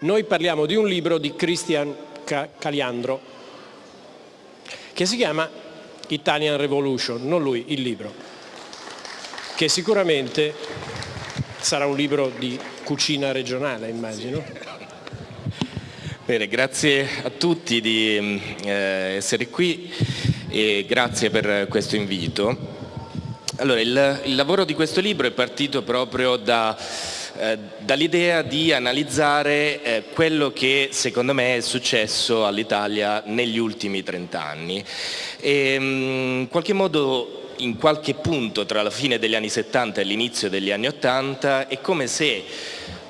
Noi parliamo di un libro di Christian Caliandro che si chiama Italian Revolution, non lui, il libro, che sicuramente sarà un libro di cucina regionale, immagino. Bene, grazie a tutti di eh, essere qui e grazie per questo invito. Allora, il, il lavoro di questo libro è partito proprio da eh, dall'idea di analizzare eh, quello che secondo me è successo all'Italia negli ultimi 30 anni. E, mm, in qualche modo in qualche punto tra la fine degli anni 70 e l'inizio degli anni 80 è come se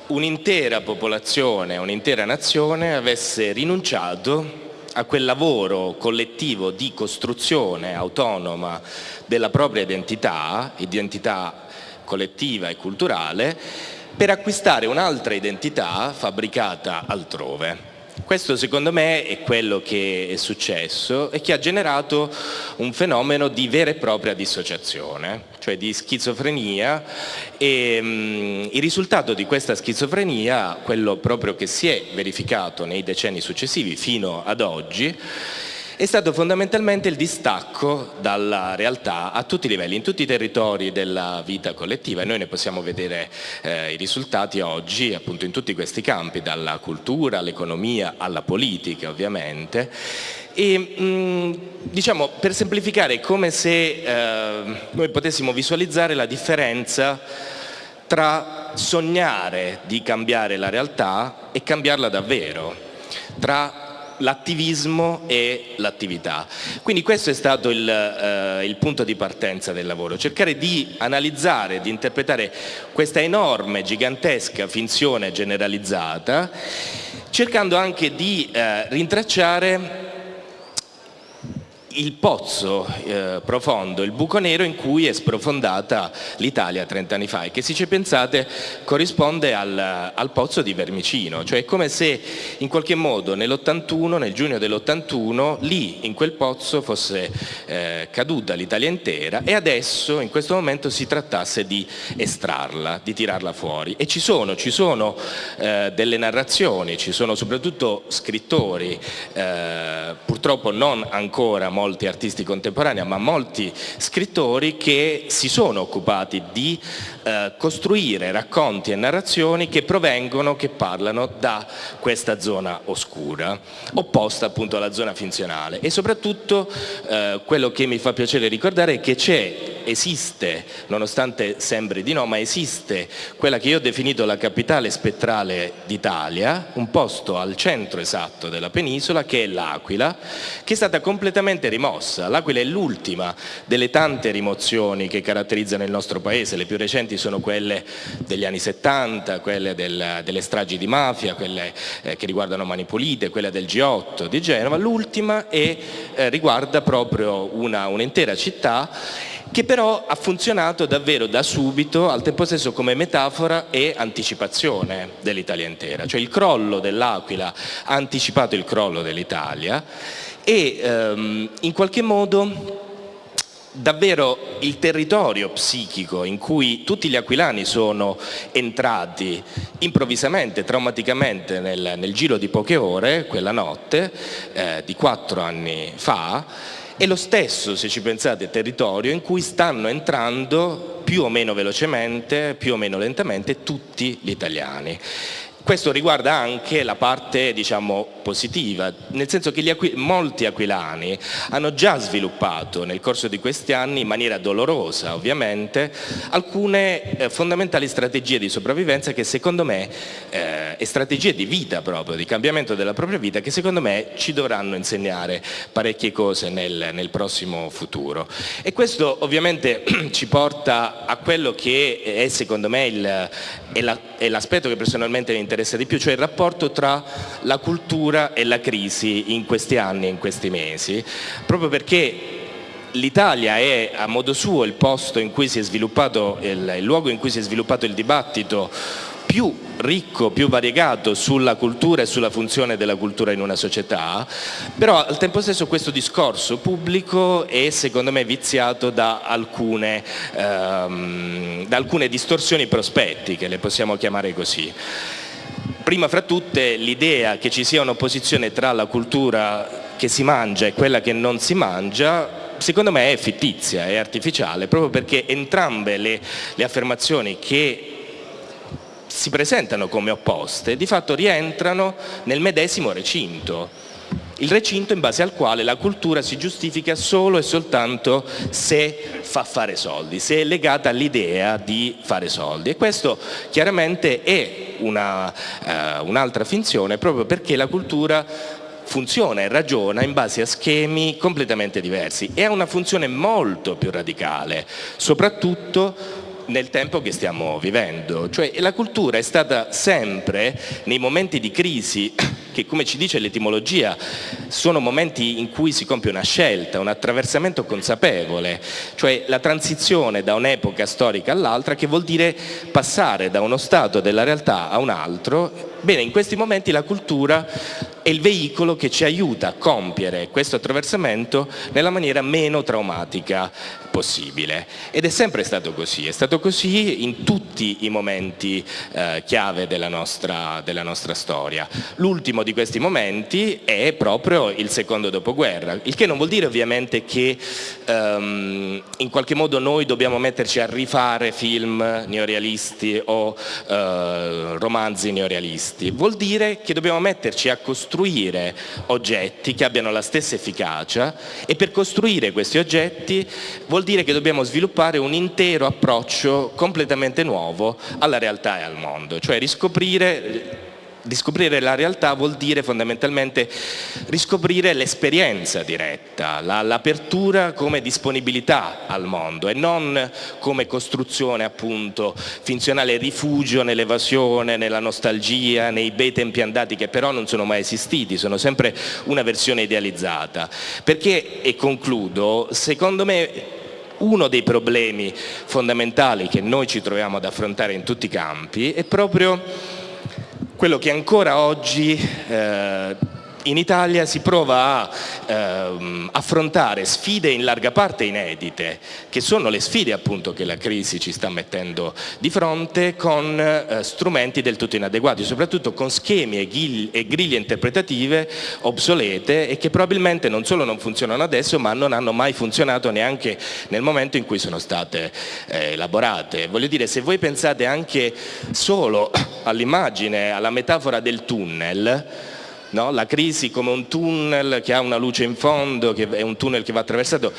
un'intera popolazione, un'intera nazione avesse rinunciato a quel lavoro collettivo di costruzione autonoma della propria identità, identità collettiva e culturale, per acquistare un'altra identità fabbricata altrove. Questo secondo me è quello che è successo e che ha generato un fenomeno di vera e propria dissociazione, cioè di schizofrenia e mm, il risultato di questa schizofrenia, quello proprio che si è verificato nei decenni successivi fino ad oggi, è stato fondamentalmente il distacco dalla realtà a tutti i livelli, in tutti i territori della vita collettiva. E noi ne possiamo vedere eh, i risultati oggi appunto in tutti questi campi, dalla cultura all'economia alla politica ovviamente. E mh, diciamo per semplificare è come se eh, noi potessimo visualizzare la differenza tra sognare di cambiare la realtà e cambiarla davvero, tra l'attivismo e l'attività. Quindi questo è stato il, eh, il, punto di partenza del lavoro, cercare di analizzare, di interpretare questa enorme, gigantesca finzione generalizzata, cercando anche di eh, rintracciare il pozzo eh, profondo, il buco nero in cui è sprofondata l'Italia 30 anni fa e che se ci pensate corrisponde al, al pozzo di Vermicino, cioè è come se in qualche modo nell'81, nel giugno dell'81, lì in quel pozzo fosse eh, caduta l'Italia intera e adesso in questo momento si trattasse di estrarla, di tirarla fuori. E ci sono, ci sono eh, delle narrazioni, ci sono soprattutto scrittori, eh, purtroppo non ancora molto molti artisti contemporanei, ma molti scrittori che si sono occupati di eh, costruire racconti e narrazioni che provengono, che parlano da questa zona oscura, opposta appunto alla zona finzionale. E soprattutto eh, quello che mi fa piacere ricordare è che c'è esiste, nonostante sembri di no, ma esiste quella che io ho definito la capitale spettrale d'Italia, un posto al centro esatto della penisola che è l'Aquila, che è stata completamente rimossa. L'Aquila è l'ultima delle tante rimozioni che caratterizzano il nostro paese, le più recenti sono quelle degli anni 70, quelle del, delle stragi di mafia, quelle eh, che riguardano Manipulite, quelle del G8 di Genova, l'ultima eh, riguarda proprio un'intera un città che però ha funzionato davvero da subito, al tempo stesso come metafora e anticipazione dell'Italia intera. Cioè il crollo dell'Aquila ha anticipato il crollo dell'Italia e ehm, in qualche modo davvero il territorio psichico in cui tutti gli aquilani sono entrati improvvisamente, traumaticamente nel, nel giro di poche ore, quella notte eh, di quattro anni fa, è lo stesso, se ci pensate, territorio in cui stanno entrando più o meno velocemente, più o meno lentamente, tutti gli italiani. Questo riguarda anche la parte diciamo, positiva, nel senso che aqu molti aquilani hanno già sviluppato nel corso di questi anni, in maniera dolorosa ovviamente, alcune eh, fondamentali strategie di sopravvivenza che secondo me, eh, e strategie di vita proprio, di cambiamento della propria vita, che secondo me ci dovranno insegnare parecchie cose nel, nel prossimo futuro. E questo ovviamente ci porta a quello che è secondo me l'aspetto che personalmente mi interessa interessa di più, cioè il rapporto tra la cultura e la crisi in questi anni e in questi mesi, proprio perché l'Italia è a modo suo il posto in cui si è sviluppato, il, il luogo in cui si è sviluppato il dibattito più ricco, più variegato sulla cultura e sulla funzione della cultura in una società, però al tempo stesso questo discorso pubblico è secondo me viziato da alcune, ehm, da alcune distorsioni prospettiche, le possiamo chiamare così. Prima fra tutte l'idea che ci sia un'opposizione tra la cultura che si mangia e quella che non si mangia secondo me è fittizia, è artificiale, proprio perché entrambe le, le affermazioni che si presentano come opposte di fatto rientrano nel medesimo recinto il recinto in base al quale la cultura si giustifica solo e soltanto se fa fare soldi, se è legata all'idea di fare soldi e questo chiaramente è uh, un'altra uh, un finzione proprio perché la cultura funziona e ragiona in base a schemi completamente diversi e ha una funzione molto più radicale, soprattutto nel tempo che stiamo vivendo. Cioè, la cultura è stata sempre, nei momenti di crisi, che come ci dice l'etimologia, sono momenti in cui si compie una scelta, un attraversamento consapevole, cioè la transizione da un'epoca storica all'altra che vuol dire passare da uno stato della realtà a un altro. Bene, in questi momenti la cultura è il veicolo che ci aiuta a compiere questo attraversamento nella maniera meno traumatica possibile. Ed è sempre stato così, è stato così in tutti i momenti eh, chiave della nostra, della nostra storia. L'ultimo di questi momenti è proprio il secondo dopoguerra, il che non vuol dire ovviamente che ehm, in qualche modo noi dobbiamo metterci a rifare film neorealisti o eh, romanzi neorealisti, vuol dire che dobbiamo metterci a costruire oggetti che abbiano la stessa efficacia e per costruire questi oggetti vuol dire che dobbiamo sviluppare un intero approccio completamente nuovo alla realtà e al mondo, cioè riscoprire Riscoprire la realtà vuol dire fondamentalmente riscoprire l'esperienza diretta, l'apertura come disponibilità al mondo e non come costruzione appunto finzionale rifugio nell'evasione, nella nostalgia, nei bei tempi andati che però non sono mai esistiti, sono sempre una versione idealizzata. Perché, e concludo, secondo me uno dei problemi fondamentali che noi ci troviamo ad affrontare in tutti i campi è proprio quello che ancora oggi eh, in Italia si prova a ehm, affrontare sfide in larga parte inedite, che sono le sfide appunto che la crisi ci sta mettendo di fronte con eh, strumenti del tutto inadeguati, soprattutto con schemi e, e, griglie interpretative obsolete e che probabilmente non solo non funzionano adesso ma non hanno mai funzionato neanche nel momento in cui sono state eh, elaborate. Voglio dire, se voi pensate anche solo all'immagine, alla metafora del tunnel, no? la crisi come un tunnel che ha una luce in fondo, che è un tunnel che va attraversato,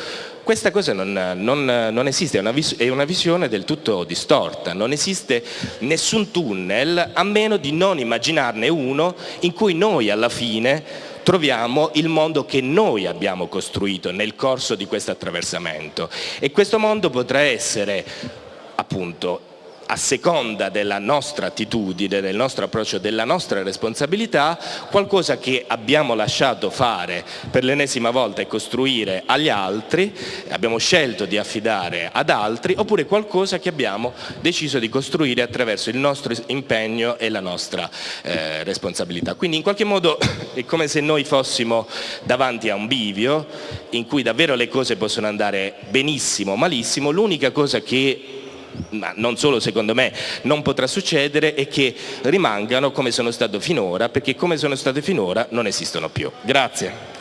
questa cosa non, non, non esiste, è una, è una, visione del tutto distorta, non esiste nessun tunnel a meno di non immaginarne uno in cui noi alla fine troviamo il mondo che noi abbiamo costruito nel corso di questo attraversamento. E questo mondo potrà essere appunto a seconda della nostra attitudine, del nostro approccio, della nostra responsabilità, qualcosa che abbiamo lasciato fare per l'ennesima volta e costruire agli altri, abbiamo scelto di affidare ad altri, oppure qualcosa che abbiamo deciso di costruire attraverso il nostro impegno e la nostra eh, responsabilità. Quindi in qualche modo è come se noi fossimo davanti a un bivio in cui davvero le cose possono andare benissimo o malissimo, l'unica cosa che ma non solo secondo me non potrà succedere è che rimangano come sono state finora perché come sono state finora non esistono più. Grazie.